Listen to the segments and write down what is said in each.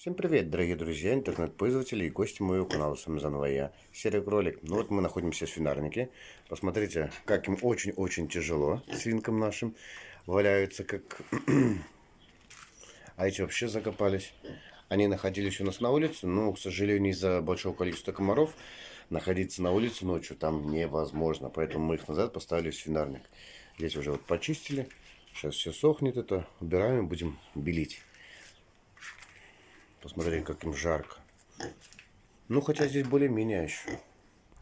Всем привет, дорогие друзья, интернет-пользователи и гости моего канала. С вами заново я, Серый Кролик. Ну вот мы находимся в свинарнике. Посмотрите, как им очень-очень тяжело, свинкам нашим. Валяются как... а эти вообще закопались. Они находились у нас на улице, но, к сожалению, из-за большого количества комаров находиться на улице ночью там невозможно. Поэтому мы их назад поставили в свинарник. Здесь уже вот почистили. Сейчас все сохнет это. Убираем и будем белить. Посмотри, как им жарко. Ну, хотя здесь более-менее еще.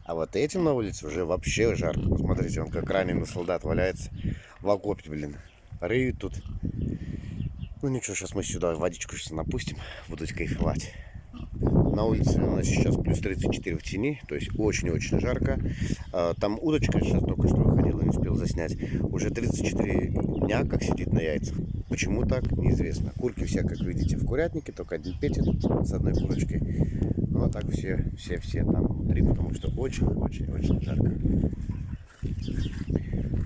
А вот этим на улице уже вообще жарко. Посмотрите, он как раненый солдат валяется в окопе, блин. Рыют тут. Ну ничего, сейчас мы сюда водичку сейчас напустим. Будут кайфовать. На улице у нас сейчас плюс 34 в тени, то есть очень-очень жарко. А, там удочка сейчас только что выходила, не успел заснять. Уже 34 дня как сидит на яйцах. Почему так, неизвестно. Курки все, как видите, в курятнике, только один Петя тут с одной курочкой. Ну а так все, все, все там внутри, потому что очень-очень-очень жарко.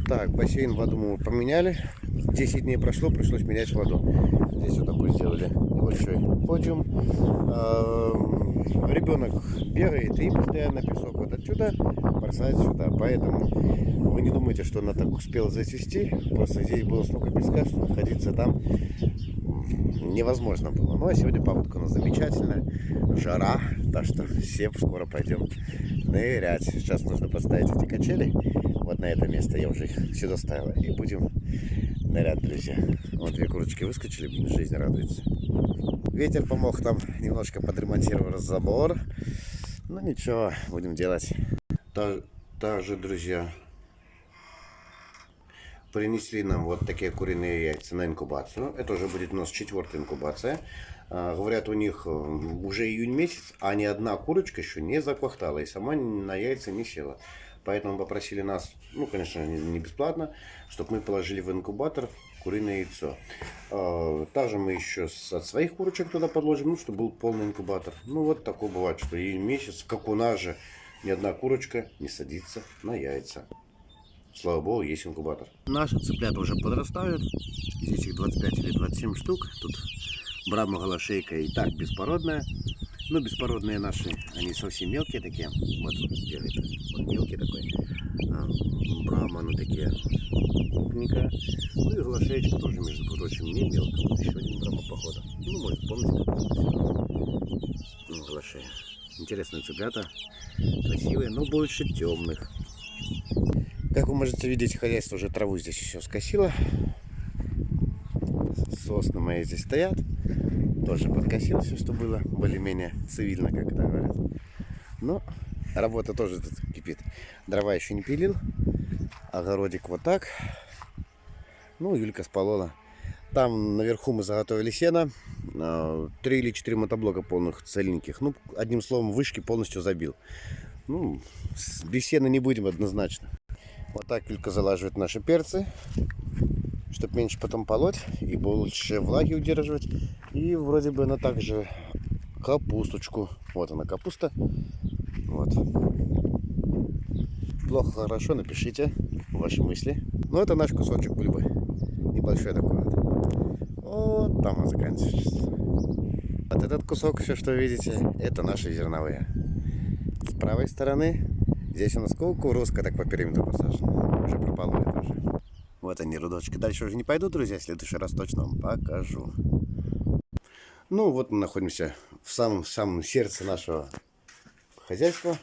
Так, бассейн воду мы поменяли. 10 дней прошло, пришлось менять воду. Здесь вот такой сделали небольшой подиум. Ребенок бегает и постоянно песок вот отсюда бросает сюда. Поэтому вы не думайте, что она так успела зацвести. Просто здесь было столько песка, что находиться там невозможно было. Ну а сегодня погодка у нас замечательная. Жара, так что все скоро пойдем нырять. Сейчас нужно поставить эти качели. Вот на это место я уже их сюда ставила. И будем нырять, друзья. Вот две курочки выскочили, жизнь радуется. Ветер помог там немножко подремонтировать забор. Ну ничего, будем делать. Также, друзья, принесли нам вот такие куриные яйца на инкубацию. Это уже будет у нас четвертая инкубация. А, говорят, у них э, уже июнь месяц, а ни одна курочка еще не заквахтала и сама на яйца не села. Поэтому попросили нас, ну, конечно, не бесплатно, чтобы мы положили в инкубатор куриное яйцо. А, также мы еще от своих курочек туда подложим, ну, чтобы был полный инкубатор. Ну, вот такое бывает, что и месяц, как у нас же, ни одна курочка не садится на яйца. Слава богу, есть инкубатор. Наши цыплята уже подрастают. Здесь их 25 или 27 штук. Тут брама голошейка и так беспородная. Ну, беспородные наши, они совсем мелкие такие. Вот. Вот мелкий такой. А, брама, ну такие. Крупненькая. Ну и голошеечка тоже, между прочим, не мелкая. Вот еще один брама, походу. Ну, может, помните, Ну, голошея. Интересные цыплята. Красивые, но больше темных. Как вы можете видеть, хозяйство уже траву здесь еще скосило. Сосны мои здесь стоят. Тоже подкосил все, что было более-менее цивильно, как это говорят. Но работа тоже тут кипит. Дрова еще не пилил. Огородик вот так. Ну, Юлька сполола. Там наверху мы заготовили сено. А, три или четыре мотоблока полных цельненьких. Ну, одним словом, вышки полностью забил. Ну, без сена не будем однозначно. Вот так Юлька залаживает наши перцы, чтобы меньше потом полоть и больше влаги удерживать. И вроде бы она также капусточку. Вот она капуста. Вот. Плохо, хорошо, напишите ваши мысли. Но это наш кусочек бульбы. Небольшой такой вот. Вот там он заканчивается. Вот этот кусок, все, что видите, это наши зерновые. С правой стороны Здесь у нас кукурузка так по периметру посажена. Уже пропололи тоже. Вот они, рудочки. Дальше уже не пойду, друзья. В следующий раз точно вам покажу. Ну, вот мы находимся в самом, самом сердце нашего хозяйства.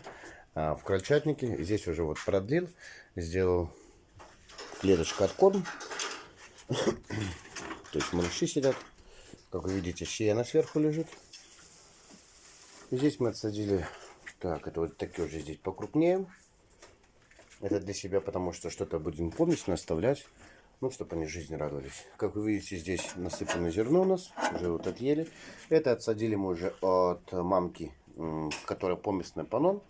А, в крольчатнике. Здесь уже вот продлил. Сделал клеточку от корм. То есть малыши сидят. Как вы видите, щея сверху лежит. Здесь мы отсадили так, это вот такие уже здесь покрупнее. Это для себя, потому что что-то будем полностью оставлять. Ну, чтобы они жизнь радовались. Как вы видите, здесь насыпано зерно у нас. Уже вот отъели. Это отсадили мы уже от мамки, которая поместная панон.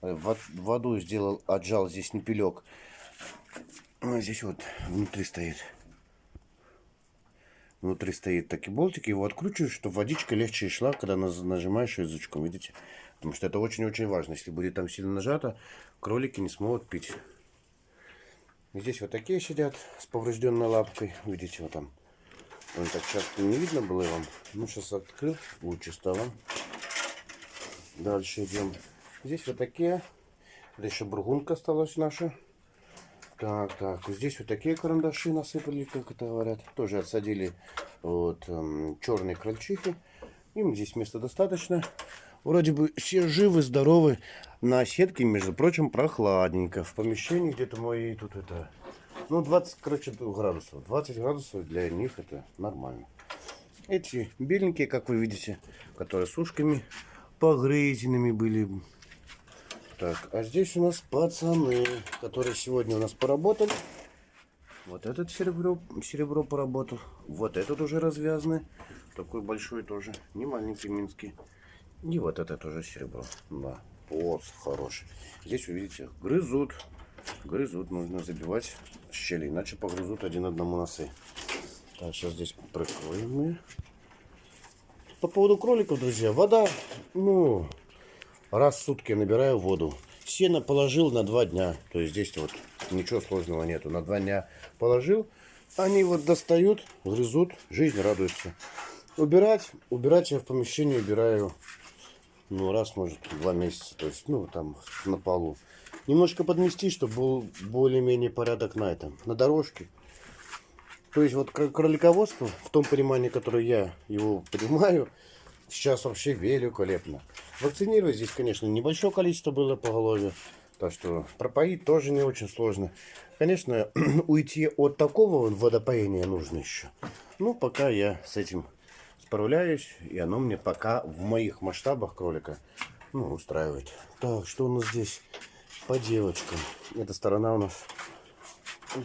Воду сделал, отжал здесь непелек. Здесь вот внутри стоит. Внутри стоит такие болтики. Его откручиваешь, чтобы водичка легче шла, когда нажимаешь язычком. Видите? Потому что это очень-очень важно. Если будет там сильно нажато, кролики не смогут пить. Здесь вот такие сидят с поврежденной лапкой. Видите, вот там Он так часто не видно было вам. Ну, сейчас открыл, лучше стало. Дальше идем. Здесь вот такие. Это еще бургунка осталась наша. Так, так, здесь вот такие карандаши насыпали, как это говорят. Тоже отсадили вот эм, черные крольчихи. Им здесь места достаточно. Вроде бы все живы, здоровы. На сетке, между прочим, прохладненько. В помещении где-то мои тут это... Ну, 20, короче, градусов. 20 градусов для них это нормально. Эти беленькие, как вы видите, которые с ушками погрызенными были. Так, а здесь у нас пацаны, которые сегодня у нас поработали. Вот этот серебро, серебро поработал. Вот этот уже развязанный. Такой большой тоже. Не маленький минский. И вот это тоже серебро. Да. Вот, хороший. Здесь, увидите, грызут. Грызут. Нужно забивать щели, иначе погрызут один одному носы. Так, сейчас здесь прикроем мы. По поводу кроликов, друзья, вода, ну, раз в сутки набираю воду. Сено положил на два дня. То есть здесь вот ничего сложного нету. На два дня положил. Они вот достают, грызут, жизнь радуется. Убирать, убирать я в помещении убираю, ну, раз, может, два месяца. То есть, ну, там, на полу. Немножко подмести, чтобы был более-менее порядок на этом. На дорожке. То есть, вот кролиководство, в том понимании, которое я его понимаю, сейчас вообще великолепно. Вакцинировать здесь, конечно, небольшое количество было поголовья. Так что пропоить тоже не очень сложно. Конечно, уйти от такого водопоения нужно еще. Ну, пока я с этим справляюсь. И оно мне пока в моих масштабах кролика ну, устраивает. Так, что у нас здесь по девочкам? Эта сторона у нас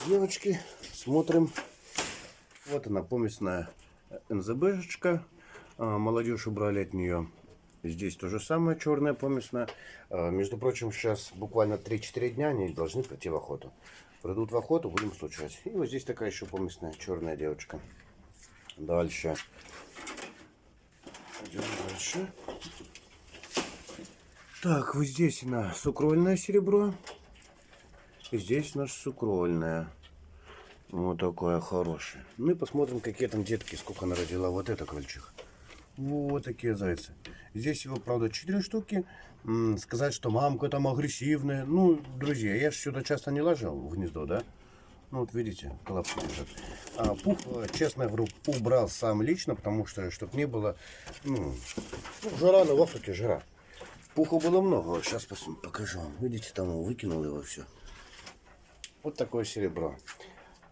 девочки. Смотрим. Вот она, помесная НЗБшечка. А, молодежь убрали от нее. Здесь то же самое, черная помесная. А, между прочим, сейчас буквально 3-4 дня они должны прийти в охоту. Придут в охоту, будем случать. И вот здесь такая еще помесная черная девочка. Дальше. Идем дальше. Так, вот здесь на сукрольное серебро. И здесь наше сукрольное. Вот такое хорошее. Ну и посмотрим, какие там детки, сколько она родила. Вот это крольчиха. Вот такие зайцы. Здесь его, правда, 4 штуки. Сказать, что мамка там агрессивная. Ну, друзья, я же сюда часто не ложил в гнездо, да? Ну, вот видите, коллапс лежит. А пух, честно говорю, убрал сам лично, потому что, чтобы не было, ну, ну жара, но в Африке жара. Пуха было много. Сейчас покажу вам. Видите, там выкинул его все. Вот такое серебро.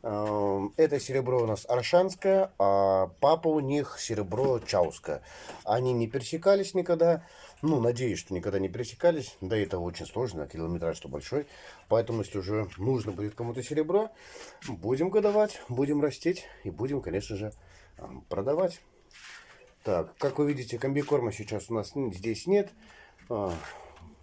Эм, это серебро у нас аршанское, а папа у них серебро чауское. Они не пересекались никогда. Ну, надеюсь, что никогда не пересекались. Да это очень сложно, километраж что большой. Поэтому, если уже нужно будет кому-то серебро, будем годовать, будем растить и будем, конечно же, продавать. Так, как вы видите, комбикорма сейчас у нас здесь нет. А,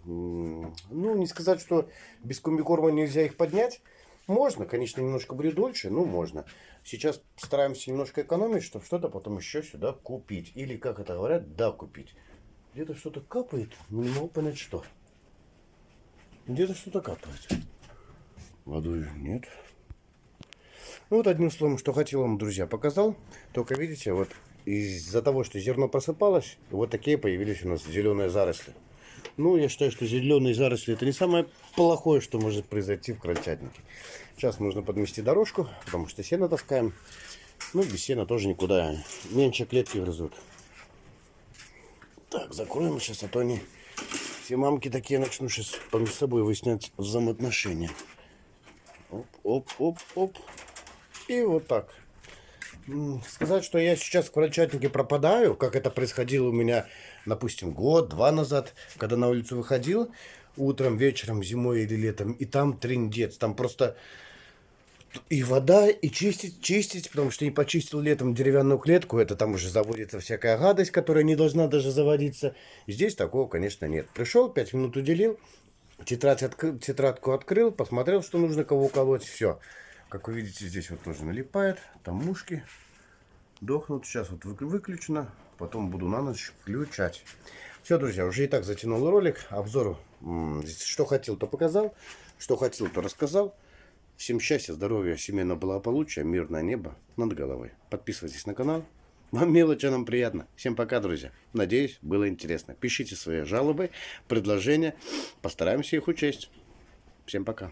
ну, не сказать, что без комбикорма нельзя их поднять. Можно, конечно, немножко будет дольше, но можно. Сейчас стараемся немножко экономить, чтобы что-то потом еще сюда купить. Или, как это говорят, да, купить. Где-то что-то капает, но не могу понять, что. Где-то что-то капает. Воды нет. Ну вот одним словом, что хотел вам, друзья, показал. Только видите, вот из-за того, что зерно просыпалось, вот такие появились у нас зеленые заросли. Ну, я считаю, что зеленые заросли это не самое плохое, что может произойти в крольчатнике. Сейчас нужно подмести дорожку, потому что сено таскаем. Ну, без сена тоже никуда. Меньше клетки грызут. Так, закроем сейчас, а то они все мамки такие начнут сейчас помимо собой выяснять взаимоотношения. Оп, оп, оп, оп. И вот так. Сказать, что я сейчас в крольчатнике пропадаю, как это происходило у меня, допустим, год-два назад, когда на улицу выходил, утром, вечером, зимой или летом, и там трендец, там просто и вода, и чистить, чистить, потому что не почистил летом деревянную клетку, это там уже заводится всякая гадость, которая не должна даже заводиться. Здесь такого, конечно, нет. Пришел, пять минут уделил, тетрадь открыл, тетрадку открыл, посмотрел, что нужно кого уколоть, все. Как вы видите, здесь вот тоже налипает, там мушки дохнут. Сейчас вот выключено, потом буду на ночь включать. Все, друзья, уже и так затянул ролик. Обзор, что хотел, то показал, что хотел, то рассказал. Всем счастья, здоровья, семейного благополучия, мирное небо над головой. Подписывайтесь на канал. Вам мелочи, нам приятно. Всем пока, друзья. Надеюсь, было интересно. Пишите свои жалобы, предложения. Постараемся их учесть. Всем пока.